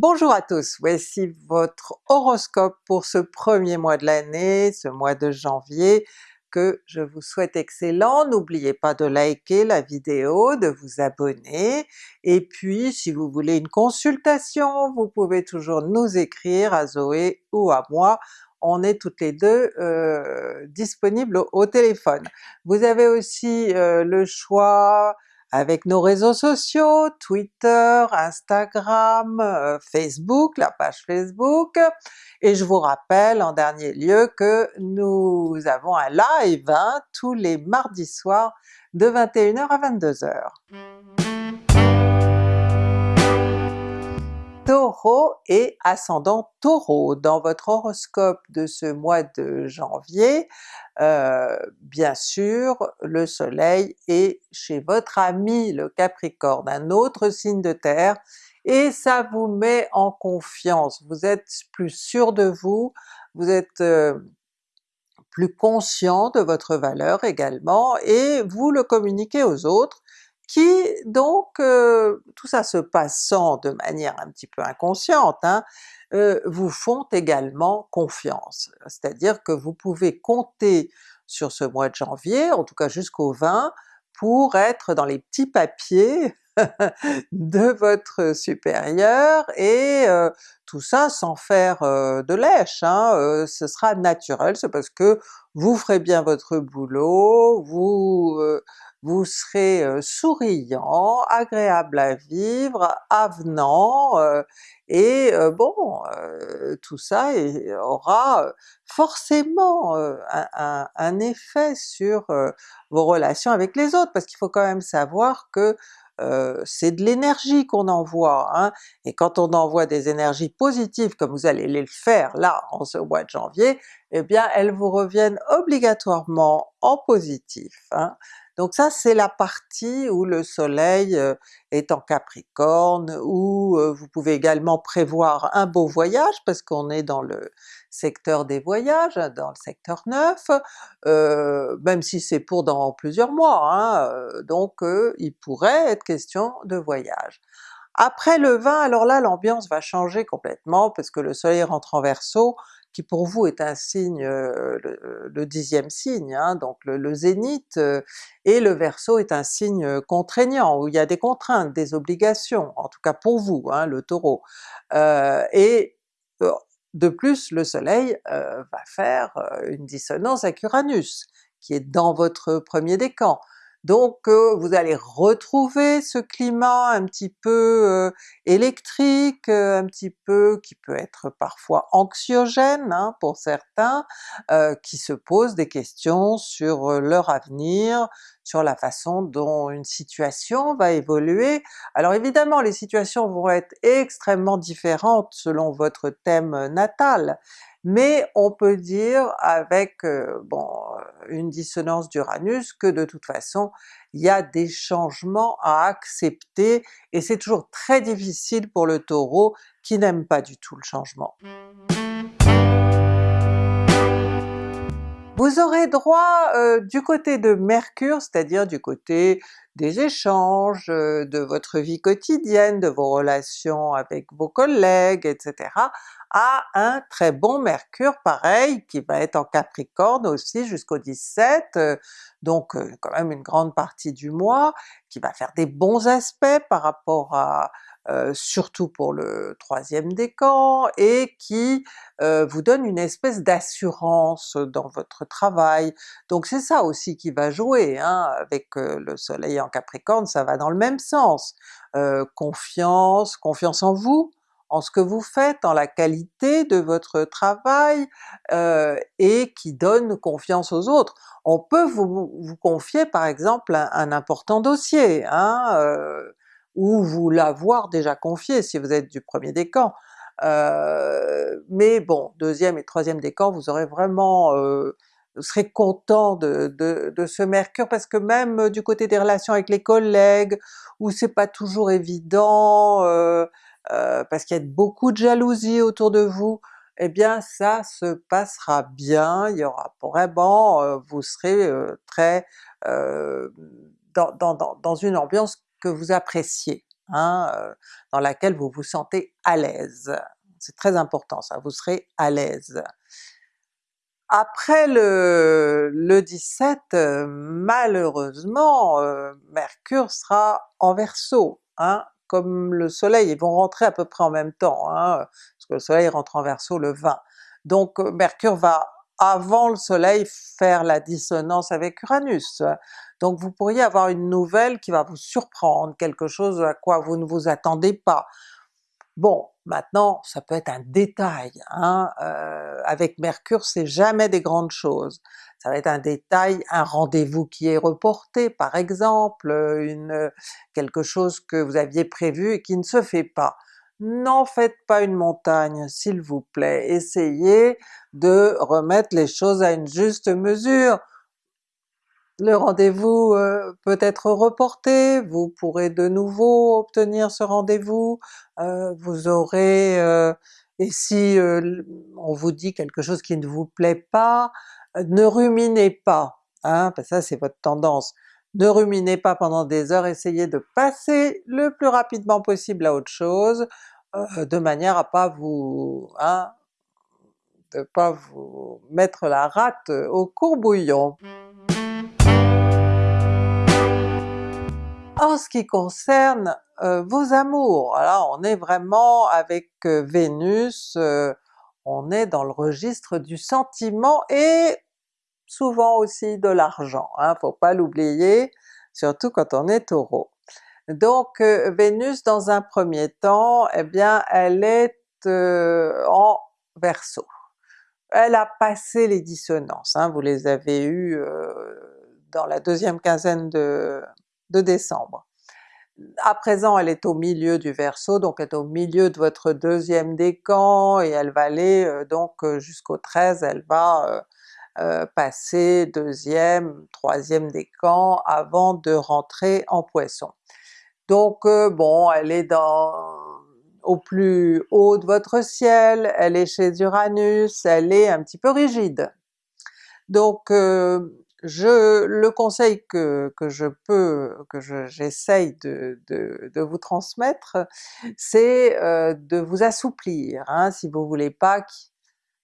Bonjour à tous, voici votre horoscope pour ce premier mois de l'année, ce mois de janvier, que je vous souhaite excellent. N'oubliez pas de liker la vidéo, de vous abonner, et puis si vous voulez une consultation, vous pouvez toujours nous écrire à Zoé ou à moi, on est toutes les deux euh, disponibles au, téléphone. Vous avez aussi euh, le choix avec nos réseaux sociaux, Twitter, Instagram, euh, Facebook, la page Facebook, et je vous rappelle en dernier lieu que nous avons un live hein, tous les mardis soirs de 21h à 22h. Et ascendant Taureau. Dans votre horoscope de ce mois de janvier, euh, bien sûr le soleil est chez votre ami le Capricorne, un autre signe de terre, et ça vous met en confiance, vous êtes plus sûr de vous, vous êtes euh, plus conscient de votre valeur également, et vous le communiquez aux autres, qui donc, euh, tout ça se passant de manière un petit peu inconsciente, hein, euh, vous font également confiance. C'est-à-dire que vous pouvez compter sur ce mois de janvier, en tout cas jusqu'au 20, pour être dans les petits papiers de votre supérieur, et euh, tout ça sans faire de lèche, hein, ce sera naturel, c'est parce que vous ferez bien votre boulot, vous vous serez souriant, agréable à vivre, avenant, et bon, tout ça aura forcément un, effet sur vos relations avec les autres, parce qu'il faut quand même savoir que c'est de l'énergie qu'on envoie, hein, et quand on envoie des énergies positives comme vous allez les faire là en ce mois de janvier, eh bien elles vous reviennent obligatoirement en positif. Hein. Donc ça c'est la partie où le soleil euh, est en Capricorne, où euh, vous pouvez également prévoir un beau voyage parce qu'on est dans le secteur des voyages, dans le secteur 9, euh, même si c'est pour dans plusieurs mois, hein, donc il pourrait être question de voyage. Après le 20, alors là l'ambiance va changer complètement parce que le soleil rentre en Verseau, qui pour vous est un signe, le, dixième signe, hein, donc le, zénith, et le Verseau est un signe contraignant, où il y a des contraintes, des obligations, en tout cas pour vous, hein, le Taureau. et de plus le soleil va faire une dissonance avec Uranus, qui est dans votre premier décan. Donc vous allez retrouver ce climat un petit peu électrique, un petit peu qui peut être parfois anxiogène hein, pour certains, qui se posent des questions sur leur avenir, sur la façon dont une situation va évoluer. Alors évidemment les situations vont être extrêmement différentes selon votre thème natal, mais on peut dire avec euh, bon, euh, une dissonance d'Uranus que de toute façon il y a des changements à accepter, et c'est toujours très difficile pour le Taureau qui n'aime pas du tout le changement. Vous aurez droit euh, du côté de Mercure, c'est-à-dire du côté des échanges, de votre vie quotidienne, de vos relations avec vos collègues, etc., à un très bon Mercure pareil, qui va être en Capricorne aussi jusqu'au 17, euh, donc euh, quand même une grande partie du mois, qui va faire des bons aspects par rapport à euh, surtout pour le troisième décan, et qui vous donne une espèce d'assurance dans votre travail. Donc c'est ça aussi qui va jouer, hein, avec le soleil en Capricorne, ça va dans le même sens. confiance, confiance en vous, en ce que vous faites, en la qualité de votre travail, euh, et qui donne confiance aux autres. On peut vous, vous confier par exemple un, important dossier, hein, euh, ou vous l'avoir déjà confié si vous êtes du premier décan, euh, mais bon, deuxième et troisième décan, vous aurez vraiment euh, vous serez content de, de, de, ce Mercure, parce que même du côté des relations avec les collègues, où c'est pas toujours évident, euh, euh, parce qu'il y a beaucoup de jalousie autour de vous, eh bien ça se passera bien, il y aura vraiment, euh, vous serez euh, très dans, dans, dans, une ambiance que vous appréciez. hein, dans laquelle vous vous sentez à l'aise. C'est très important ça, vous serez à l'aise. Après le, le 17, malheureusement, Mercure sera en Verseau, hein, comme le soleil, ils vont rentrer à peu près en même temps, hein, parce que le soleil rentre en Verseau le 20. Donc Mercure va avant le soleil faire la dissonance avec Uranus. Donc vous pourriez avoir une nouvelle qui va vous surprendre, quelque chose à quoi vous ne vous attendez pas. Bon, maintenant ça peut être un détail, hein? Euh, avec Mercure c'est jamais des grandes choses. Ça va être un détail, un rendez-vous qui est reporté par exemple, une, quelque chose que vous aviez prévu et qui ne se fait pas. N'en faites pas une montagne s'il vous plaît, essayez de remettre les choses à une juste mesure. Le rendez-vous euh, peut être reporté, vous pourrez de nouveau obtenir ce rendez-vous, euh, vous aurez... Euh, et si on vous dit quelque chose qui ne vous plaît pas, ne ruminez pas, hein, parce que ça c'est votre tendance. Ne ruminez pas pendant des heures, essayez de passer le plus rapidement possible à autre chose, de manière à pas vous... Hein, de pas vous mettre la rate au courbouillon. En ce qui concerne euh, vos amours, alors on est vraiment avec euh, Vénus, euh, on est dans le registre du sentiment et souvent aussi de l'argent, hein, faut pas l'oublier, surtout quand on est Taureau. Donc Vénus dans un premier temps, eh bien elle est en Verseau. Elle a passé les dissonances, hein, vous les avez eues dans la deuxième quinzaine de, de décembre. À présent elle est au milieu du Verseau, donc elle est au milieu de votre deuxième décan et elle va aller euh, donc euh, jusqu'au 13, elle va euh, passer deuxième, troisième décan avant de rentrer en Poisson. Donc bon, elle est dans au plus haut de votre ciel, elle est chez Uranus, elle est un petit peu rigide. Donc je, le conseil que, je peux, que j'essaye de, de, de, vous transmettre, c'est euh, de vous assouplir, hein, si vous voulez pas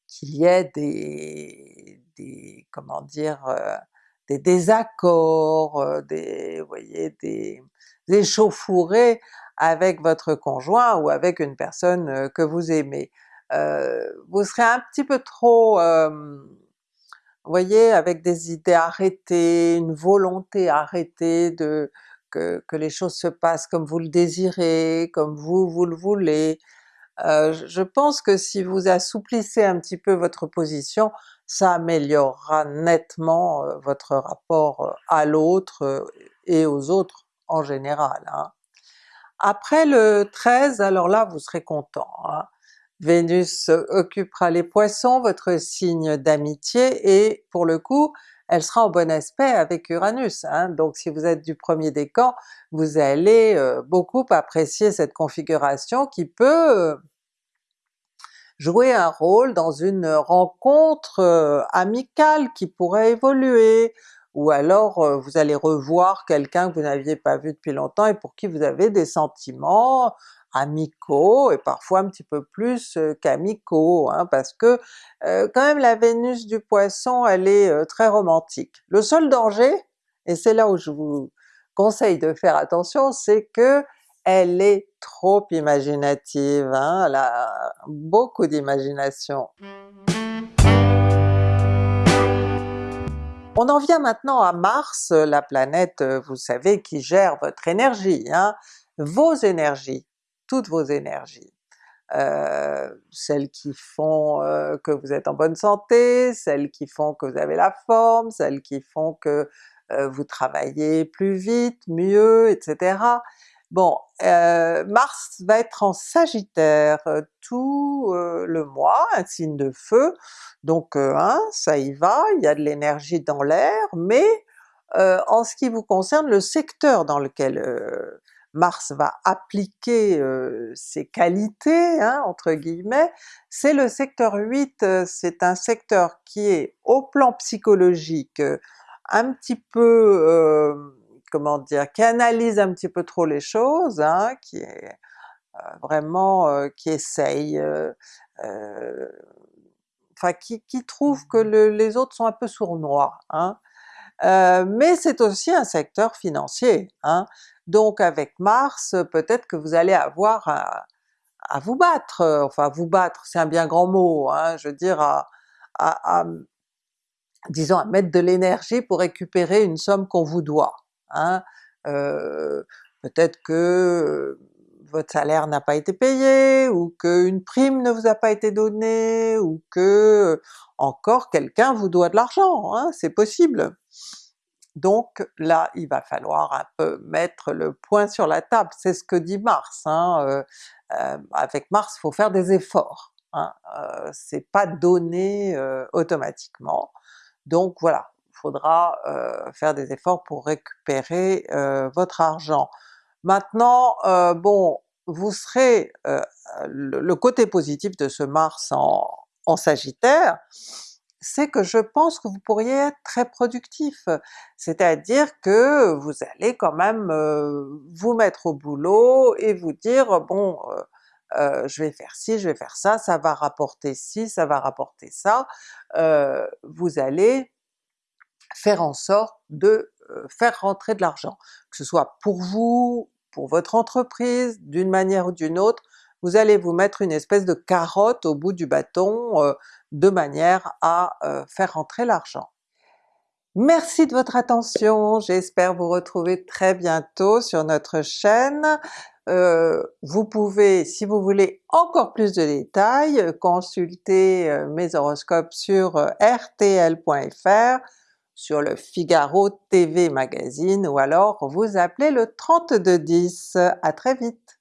qu'il y ait des, des comment dire, euh, des désaccords, euh, des, vous voyez, des, échauffourées avec votre conjoint ou avec une personne que vous aimez. vous serez un petit peu trop voyez, avec des idées arrêtées, une volonté arrêtée de que, les choses se passent comme vous le désirez, comme vous, vous le voulez. Euh, je pense que si vous assouplissez un petit peu votre position, ça améliorera nettement euh, votre rapport euh, à l'autre et aux autres en général. Hein. Après le 13, alors là vous serez content. Hein. Vénus occupera les Poissons, votre signe d'amitié, et pour le coup elle sera en bon aspect avec Uranus, hein. donc si vous êtes du premier décan, vous allez euh, beaucoup apprécier cette configuration qui peut euh, jouer un rôle dans une rencontre euh, amicale qui pourrait évoluer, ou alors vous allez revoir quelqu'un que vous n'aviez pas vu depuis longtemps et pour qui vous avez des sentiments, amicaux et parfois un petit peu plus qu'amicaux, hein, parce que quand même la Vénus du Poisson elle est très romantique. Le seul danger, et c'est là où je vous conseille de faire attention, c'est que elle est trop imaginative, hein, elle a beaucoup d'imagination. On en vient maintenant à Mars, la planète, vous savez, qui gère votre énergie, hein, vos énergies toutes vos énergies. Euh, celles qui font euh, que vous êtes en bonne santé, celles qui font que vous avez la forme, celles qui font que euh, vous travaillez plus vite, mieux, etc. Bon, Mars va être en Sagittaire tout le mois, un signe de feu, donc hein, ça y va, il y a de l'énergie dans l'air, mais en ce qui vous concerne, le secteur dans lequel Mars va appliquer ses qualités, hein, entre guillemets, c'est le secteur 8, c'est un secteur qui est au plan psychologique un petit peu, comment dire, qui analyse un petit peu trop les choses, hein, qui est vraiment, qui essaye, enfin qui, trouve que le, les autres sont un peu sournois. Hein. mais c'est aussi un secteur financier, hein. donc avec Mars, peut-être que vous allez avoir à, vous battre, enfin vous battre c'est un bien grand mot, je veux dire disons à mettre de l'énergie pour récupérer une somme qu'on vous doit. Hein. Euh, peut-être que votre salaire n'a pas été payé, ou qu'une prime ne vous a pas été donnée, ou que encore quelqu'un vous doit de l'argent, hein, c'est possible. Donc là, il va falloir un peu mettre le point sur la table, c'est ce que dit Mars. Hein, euh, euh, avec Mars, il faut faire des efforts, euh, c'est pas donné automatiquement. Donc voilà, il faudra faire des efforts pour récupérer votre argent. Maintenant, bon, vous serez, le, côté positif de ce Mars en, en Sagittaire, c'est que je pense que vous pourriez être très productif. C'est-à-dire que vous allez quand même vous mettre au boulot et vous dire bon je vais faire ci, je vais faire ça, ça va rapporter ci, ça va rapporter ça, vous allez faire en sorte de faire rentrer de l'argent, que ce soit pour vous, pour votre entreprise, d'une manière ou d'une autre, vous allez vous mettre une espèce de carotte au bout du bâton de manière à faire rentrer l'argent. Merci de votre attention, j'espère vous retrouver très bientôt sur notre chaîne. Vous pouvez, si vous voulez encore plus de détails, consulter mes horoscopes sur rtl.fr, sur le Figaro TV Magazine ou alors vous appelez le 3210. À très vite!